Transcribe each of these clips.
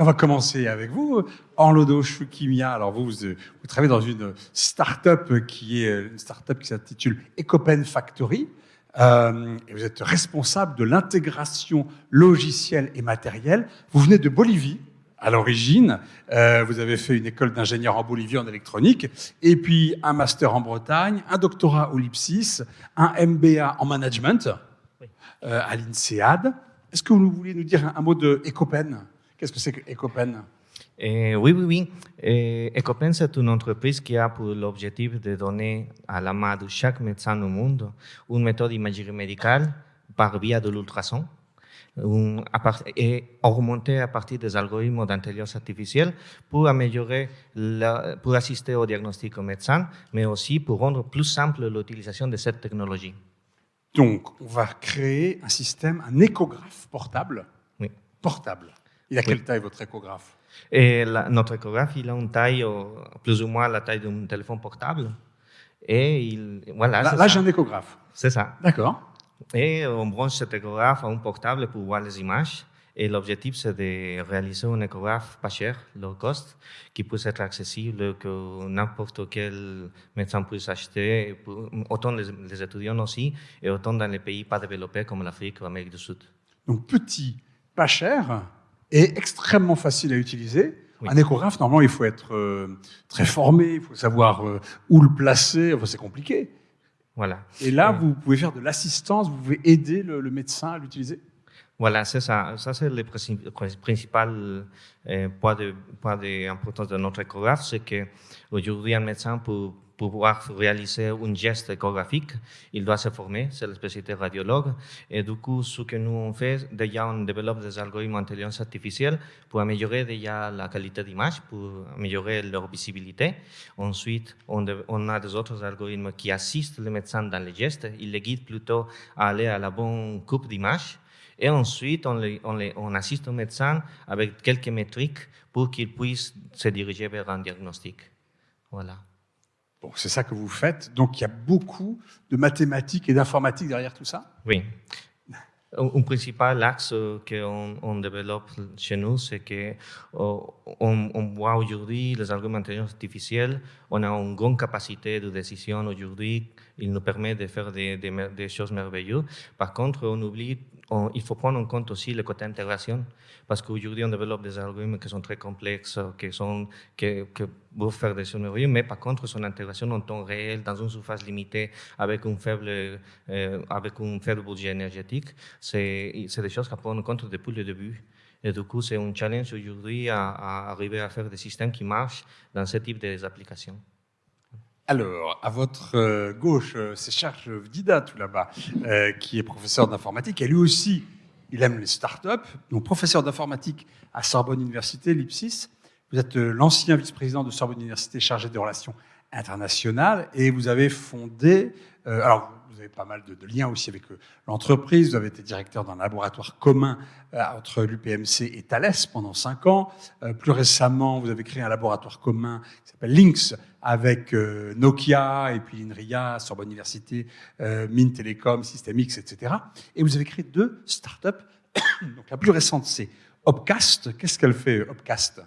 Et on va commencer avec vous, Orlodo Choukimia. Alors vous, vous, vous, travaillez dans une start-up qui est une start-up qui s'intitule Ecopen Factory. Euh, et vous êtes responsable de l'intégration logicielle et matérielle. Vous venez de Bolivie à l'origine. Euh, vous avez fait une école d'ingénieur en Bolivie en électronique, et puis un master en Bretagne, un doctorat au LIPSIS, un MBA en management euh, à l'INSEAD. Est-ce que vous voulez nous dire un, mot de Ecopen? Qu'est-ce que c'est que Ecopen eh, oui, oui, oui. Eh, Ecopen, c'est une entreprise qui a pour l'objectif de donner à la main de chaque médecin au monde une méthode d'imagerie médicale par via de l'ultrason et augmenter à partir des algorithmes d'intelligence artificielle pour améliorer, la, pour assister au diagnostic au médecin, mais aussi pour rendre plus simple l'utilisation de cette technologie. Donc, on va créer un système, un échographe portable. Oui. Portable. Il a quelle taille votre échographe? Et notre échographe, il a une taille, plus ou moins la taille d'un téléphone portable. Et il, voilà, là, j'ai un échographe. C'est ça. D'accord. Et on branche cet échographe à un portable pour voir les images. Et l'objectif, c'est de réaliser un échographe pas cher, low cost, qui puisse être accessible, que n'importe quel médecin puisse acheter, autant les, les, étudiants aussi, et autant dans les pays pas développés comme l'Afrique ou l'Amérique du Sud. Donc petit, pas cher, et extrêmement facile à utiliser. Un échographe, normalement, il faut être euh, très formé, il faut savoir euh, où le placer, enfin, c'est compliqué. Voilà. Et là, vous pouvez faire de l'assistance, vous pouvez aider le, médecin à l'utiliser Voilà, c'est ça. Ça, c'est le principal euh, point d'importance de, de notre échographe, c'est qu'aujourd'hui, un médecin peut pour pouvoir réaliser un geste échographique, il doit se former, c'est la spécialité radiologue. Et du coup, ce que nous on fait, déjà on développe des algorithmes d'intelligence artificielle pour améliorer déjà la qualité d'image, pour améliorer leur visibilité. Ensuite, on, a des autres algorithmes qui assistent les médecins dans les gestes, ils les guident plutôt à aller à la bonne coupe d'image. Et ensuite, on, les, les, on assiste au médecin avec quelques métriques pour qu'il puisse se diriger vers un diagnostic. Voilà. Bon, c'est ça que vous faites. Donc, il y a beaucoup de mathématiques et d'informatique derrière tout ça? Oui. Un principal axe qu'on on développe chez nous, c'est qu'on oh, on voit aujourd'hui les algorithmes d'intelligence artificielle, on a une grande capacité de décision aujourd'hui, il nous permet de faire des choses merveilleuses. Par contre, on oublie il faut prendre en compte aussi le côté intégration, parce qu'aujourd'hui, on développe des algorithmes qui sont très complexes, qui, sont, qui, peuvent faire des merveilleuses, mais par contre, son intégration en temps réel, dans une surface limitée, avec un faible, euh, avec un faible budget énergétique, c'est des choses qu'on prend en compte depuis le début. Et du coup, c'est un challenge aujourd'hui à, à, arriver à faire des systèmes qui marchent dans ce type d'applications. Alors, à votre euh, gauche, euh, c'est Serge Vdida, tout là-bas, euh, qui est professeur d'informatique. Et lui aussi, il aime les startups. Donc, professeur d'informatique à Sorbonne Université, l'IPSIS. Vous êtes l'ancien vice-président de Sorbonne Université chargé des relations internationales et vous avez fondé, alors vous avez pas mal de, liens aussi avec l'entreprise. Vous avez été directeur d'un laboratoire commun entre l'UPMC et Thales pendant cinq ans. plus récemment, vous avez créé un laboratoire commun qui s'appelle Lynx avec euh, Nokia et puis INRIA, Sorbonne Université, euh, Mines Télécom, Systemix, etc. Et vous avez créé deux startups. Donc la plus récente, c'est Opcast. Qu'est-ce qu'elle fait, Opcast?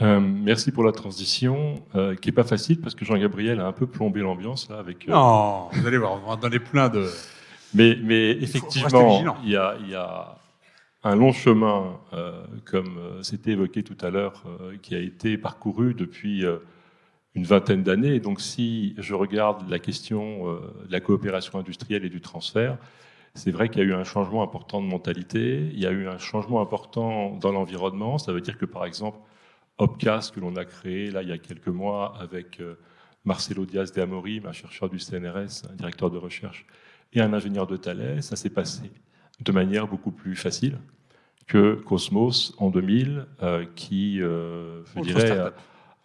Euh, merci pour la transition, euh, qui est pas facile parce que Jean-Gabriel a un peu plombé l'ambiance là avec. Non, vous allez voir, on va donner plein de. Mais, mais effectivement, il y a, il y a un long chemin, euh, comme euh, c'était évoqué tout à l'heure, euh, qui a été parcouru depuis une vingtaine d'années. Donc si je regarde la question de la coopération industrielle et du transfert, c'est vrai qu'il y a eu un changement important de mentalité, il y a eu un changement important dans l'environnement. Ça veut dire que par exemple, Opcast, que l'on a créé là il y a quelques mois avec Marcelo Diaz de Amorim, un chercheur du CNRS, un directeur de recherche, et un ingénieur de Thales, ça s'est passé de manière beaucoup plus facile que Cosmos en 2000, euh, qui, euh, je dirais,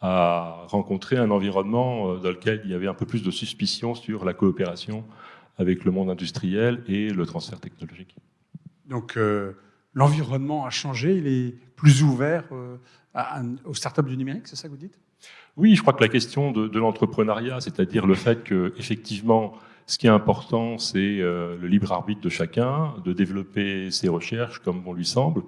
a, rencontré un environnement euh, dans lequel il y avait un peu plus de suspicion sur la coopération avec le monde industriel et le transfert technologique. Donc l'environnement a changé, il est plus ouvert aux startups du numérique, c'est ça que vous dites? Oui, je crois que la question de, l'entrepreneuriat, c'est-à-dire le fait que effectivement ce qui est important, c'est euh, le libre arbitre de chacun, de développer ses recherches comme bon lui semble.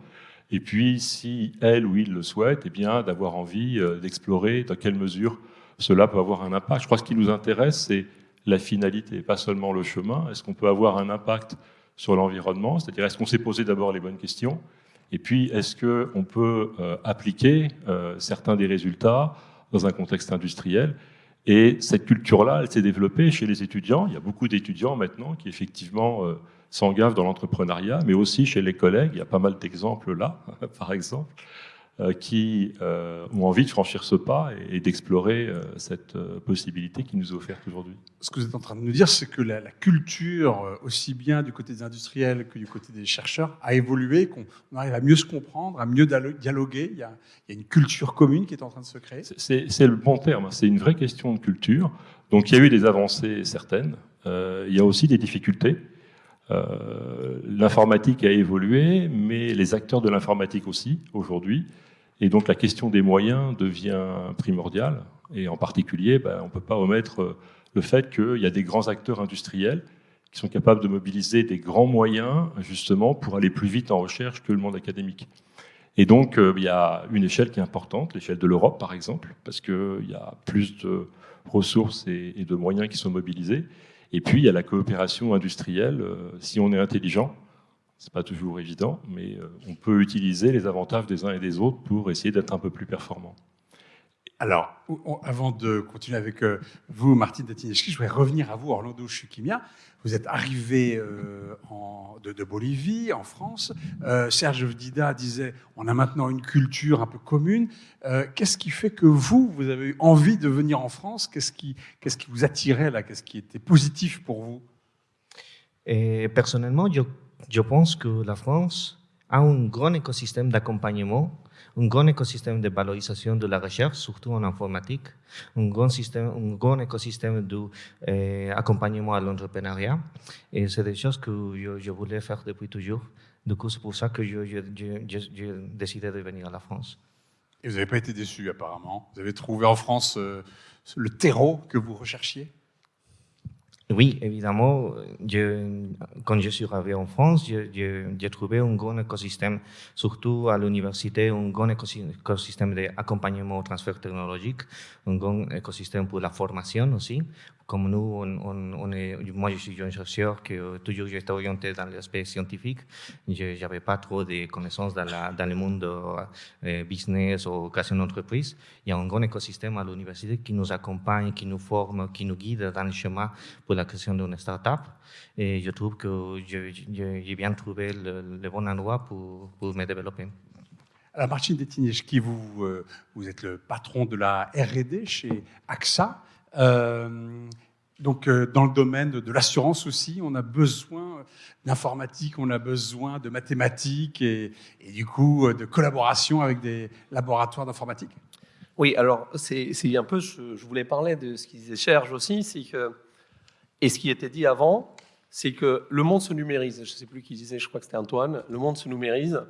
Et puis, si elle ou il le souhaite, eh bien, d'avoir envie d'explorer dans quelle mesure cela peut avoir un impact. Je crois que ce qui nous intéresse, c'est la finalité, pas seulement le chemin. Est-ce qu'on peut avoir un impact sur l'environnement C'est-à-dire, est-ce qu'on s'est posé d'abord les bonnes questions Et puis, est-ce qu'on peut euh, appliquer euh, certains des résultats dans un contexte industriel Et cette culture-là, elle s'est développée chez les étudiants. Il y a beaucoup d'étudiants maintenant qui, effectivement, euh, s'engagent dans l'entrepreneuriat, mais aussi chez les collègues. Il y a pas mal d'exemples là, par exemple. Euh, qui euh, ont envie de franchir ce pas et, d'explorer euh, cette possibilité qui nous est offerte aujourd'hui. Ce que vous êtes en train de nous dire, c'est que la, culture, aussi bien du côté des industriels que du côté des chercheurs, a évolué, qu'on arrive à mieux se comprendre, à mieux dialoguer. Il y, a, une culture commune qui est en train de se créer. C'est le bon terme, c'est une vraie question de culture. Donc il y a eu des avancées certaines, il y a aussi des difficultés. L'informatique a évolué, mais les acteurs de l'informatique aussi, aujourd'hui. Et donc la question des moyens devient primordiale. Et en particulier, ben, on ne peut pas omettre euh, le fait qu'il y a des grands acteurs industriels qui sont capables de mobiliser des grands moyens justement pour aller plus vite en recherche que le monde académique. Et donc euh, il y a une échelle qui est importante, l'échelle de l'Europe par exemple, parce qu'il y a plus de ressources et, de moyens qui sont mobilisés. Et puis il y a la coopération industrielle. Euh, si on est intelligent, c'est pas toujours évident, mais euh, on peut utiliser les avantages des uns et des autres pour essayer d'être un peu plus performant. Alors, avant de continuer avec euh, vous, Martine Datineski, je voudrais revenir à vous, Orlando Chukimia. Vous êtes arrivé euh, de, Bolivie, en France. Serge Dida disait on a maintenant une culture un peu commune. qu'est-ce qui fait que vous, vous avez eu envie de venir en France? Qu'est-ce qui, vous attirait là? Qu'est-ce qui était positif pour vous? Et Personnellement, je pense que la France a un grand écosystème d'accompagnement, un grand écosystème de valorisation de la recherche, surtout en informatique, un grand, système, un grand écosystème d'accompagnement euh, à l'entrepreneuriat. Et c'est des choses que je, voulais faire depuis toujours. Du coup, c'est pour ça que j'ai décidé de venir à la France. Et vous n'avez pas été déçu, apparemment. Vous avez trouvé en France euh, le terreau que vous recherchiez? Oui, évidemment. Quand je suis arrivé en France, j'ai trouvé un grand écosystème, surtout à l'université, un grand écosystème d'accompagnement au transfert technologique, un grand écosystème pour la formation aussi, comme nous, moi je suis un chercheur qui toujours j'étais orienté dans l'aspect scientifique. Je n'avais pas trop de connaissances dans, le monde euh, business ou création d'entreprise. Il y a un grand écosystème à l'université qui nous accompagne, qui nous forme, qui nous guide dans le chemin pour la création d'une start-up. Et je trouve que j'ai bien trouvé le, bon endroit pour, pour me développer. Alors Martine qui vous, euh, vous êtes le patron de la R&D chez AXA. Euh, donc, euh, dans le domaine de l'assurance aussi, on a besoin d'informatique, on a besoin de mathématiques et, du coup de collaboration avec des laboratoires d'informatique? Oui, alors c'est un peu, je, voulais parler de ce qu'il disait Serge aussi, c'est que, et ce qui était dit avant, c'est que le monde se numérise. Je ne sais plus qui disait, je crois que c'était Antoine, le monde se numérise.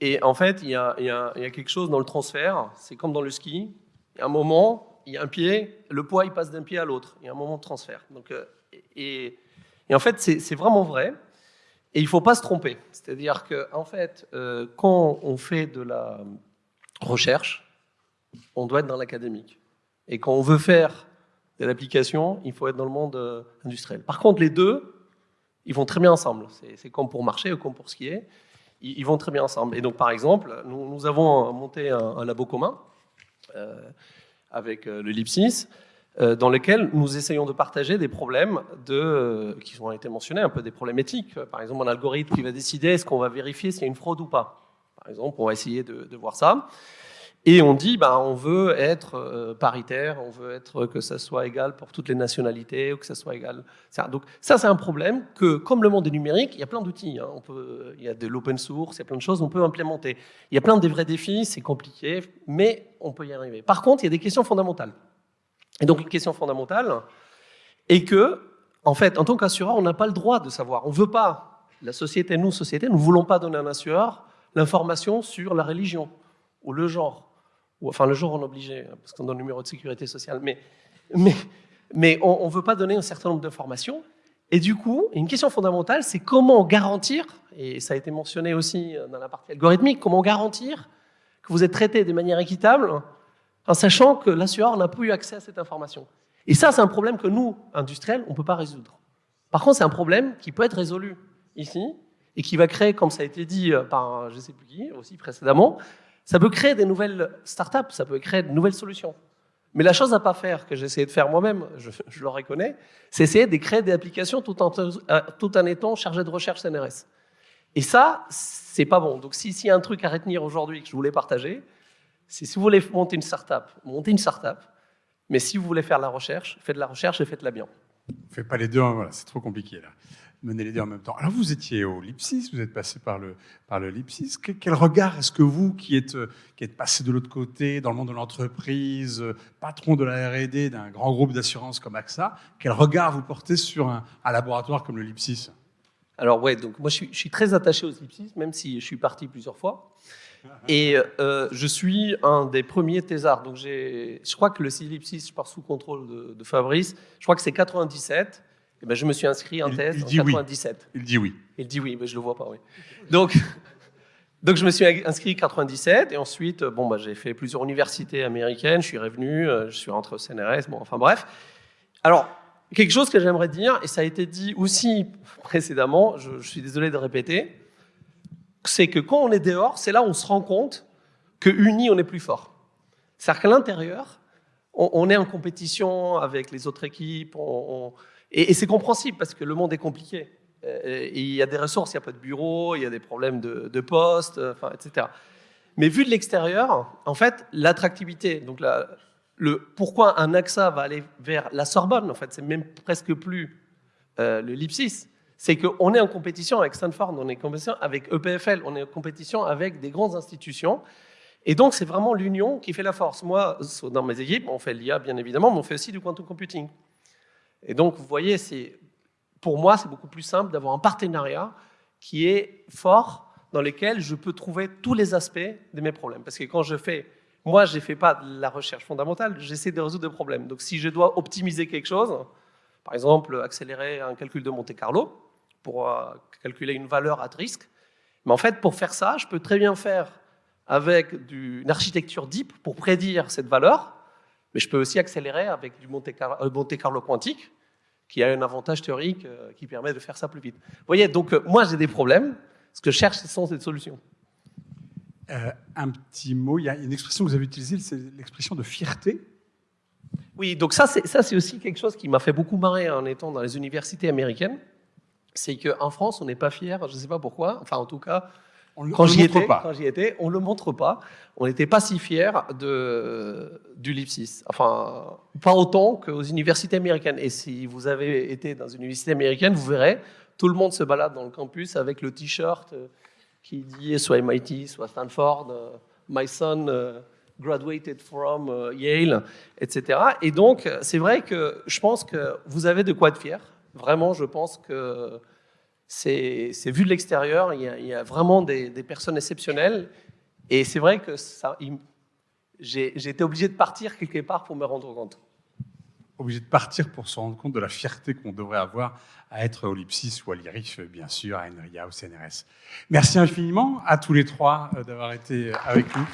Et en fait, il y, a, quelque chose dans le transfert, c'est comme dans le ski. Il y a un moment, il y a un pied, le poids il passe d'un pied à l'autre. Il y a un moment de transfert. Donc, euh, et, en fait, c'est vraiment vrai. Et il ne faut pas se tromper. C'est-à-dire qu'en en fait, euh, quand on fait de la recherche, on doit être dans l'académique. Et quand on veut faire de l'application, il faut être dans le monde euh, industriel. Par contre, les deux, ils vont très bien ensemble. C'est comme pour marcher ou comme pour skier. Ils, ils, vont très bien ensemble. Et donc, par exemple, nous, avons monté un, un labo commun avec euh, le LIPSIS, euh, dans lequel nous essayons de partager des problèmes euh, qui ont été mentionnés, un peu des problèmes éthiques. Par exemple, un algorithme qui va décider est-ce qu'on va vérifier s'il y a une fraude ou pas. Par exemple, on va essayer de, voir ça. Et on dit, ben, on veut être paritaire, on veut être que ça soit égal pour toutes les nationalités, ou que ça soit égal. Donc ça, c'est un problème que, comme le monde est numérique, il y a plein d'outils. Hein. Il y a de l'open source, il y a plein de choses, on peut implémenter. Il y a plein de vrais défis, c'est compliqué, mais on peut y arriver. Par contre, il y a des questions fondamentales. Et donc, une question fondamentale est que, en fait, en tant qu'assureur, on n'a pas le droit de savoir. On ne veut pas, la société, nous, société, nous ne voulons pas donner à un assureur l'information sur la religion ou le genre. Enfin, le genre, on est obligé, parce qu'on a le numéro de sécurité sociale. Mais, mais, mais on ne veut pas donner un certain nombre d'informations. Et du coup, une question fondamentale, c'est comment garantir, et ça a été mentionné aussi dans la partie algorithmique, comment garantir que vous êtes traité de manière équitable en sachant que l'assureur n'a plus eu accès à cette information. Et ça, c'est un problème que nous, industriels, on ne peut pas résoudre. Par contre, c'est un problème qui peut être résolu ici et qui va créer, comme ça a été dit euh, par je ne sais plus qui aussi précédemment, ça peut créer des nouvelles startups, ça peut créer de nouvelles solutions. Mais la chose à pas faire, que j'ai essayé de faire moi-même, je, le reconnais, c'est essayer de créer des applications tout en, tout étant chargé de recherche CNRS. Et ça, c'est pas bon. Donc, s'il y a un truc à retenir aujourd'hui que je voulais partager, c'est si vous voulez monter une startup, montez une startup. Mais si vous voulez faire la recherche, faites de la recherche et faites-la bien. Faites pas les deux, hein, voilà, c'est trop compliqué là. Mener les deux en même temps. Alors vous étiez au Lipsis, vous êtes passé par le, par le Lipsis. Quel, regard est-ce que vous, qui êtes, qui êtes passé de l'autre côté, dans le monde de l'entreprise, patron de la R&D d'un grand groupe d'assurance comme AXA, quel regard vous portez sur un, laboratoire comme le Lipsis Alors ouais, donc moi je suis, je suis très attaché au Lipsis, même si je suis parti plusieurs fois. Et euh, je suis un des premiers thésards. Donc je crois que le Silipsis, je pars sous contrôle de, Fabrice, je crois que c'est 97. Et ben je me suis inscrit en thèse en 97. Il dit oui. Il dit oui, mais je le vois pas, oui. Donc, donc je me suis inscrit en 97 et ensuite, bon, bah, j'ai fait plusieurs universités américaines. Je suis revenu, euh, je suis rentré au CNRS. Bon, enfin bref. Alors, quelque chose que j'aimerais dire, et ça a été dit aussi précédemment, je, je suis désolé de répéter, c'est que quand on est dehors, c'est là où on se rend compte que unis, on est plus fort. C'est-à-dire qu'à l'intérieur, on, est en compétition avec les autres équipes, et, c'est compréhensible parce que le monde est compliqué. Euh, il y a des ressources, il n'y a pas de bureau, il y a des problèmes de, poste, enfin, etc. Mais vu de l'extérieur, en fait, l'attractivité, donc le, pourquoi un AXA va aller vers la Sorbonne, en fait, c'est même presque plus euh, le Lipsis, c'est qu'on est en compétition avec Stanford, on est en compétition avec EPFL, on est en compétition avec des grandes institutions. Et donc, c'est vraiment l'union qui fait la force. Moi, dans mes équipes, on fait l'IA, bien évidemment, mais on fait aussi du quantum computing. Et donc, vous voyez, pour moi, c'est beaucoup plus simple d'avoir un partenariat qui est fort, dans lequel je peux trouver tous les aspects de mes problèmes. Parce que quand je fais, moi, je ne fais pas de la recherche fondamentale, j'essaie de résoudre des problèmes. Donc, si je dois optimiser quelque chose, par exemple, accélérer un calcul de Monte Carlo, pour euh, calculer une valeur à risque. Mais en fait, pour faire ça, je peux très bien faire avec une architecture deep pour prédire cette valeur, mais je peux aussi accélérer avec du Monte Carlo, euh, Monte Carlo quantique, qui a un avantage théorique euh, qui permet de faire ça plus vite. Vous voyez, donc moi j'ai des problèmes, ce que je cherche, ce sont des solutions. un petit mot, il y a une expression que vous avez utilisée, c'est l'expression de fierté. Oui, donc ça c'est aussi quelque chose qui m'a fait beaucoup marrer en étant dans les universités américaines c'est qu'en France, on n'est pas fier, je ne sais pas pourquoi, enfin en tout cas, quand j'y étais, quand j'y étais, on le montre pas. On n'était pas si fiers de, du Lipsis. Enfin, pas autant qu'aux universités américaines. Et si vous avez été dans une université américaine, vous verrez, tout le monde se balade dans le campus avec le t-shirt euh, qui dit soit MIT, soit Stanford, euh, My son euh, graduated from Yale, etc. Et donc, c'est vrai que je pense que vous avez de quoi être fier. Vraiment, je pense que c'est vu de l'extérieur, il, y a vraiment des, personnes exceptionnelles. Et c'est vrai que j'ai été obligé de partir quelque part pour me rendre compte. Obligé de partir pour se rendre compte de la fierté qu'on devrait avoir à être au Lipsis ou à l'IRIF, bien sûr, à Enria, au CNRS. Merci infiniment à tous les trois euh, d'avoir été avec nous.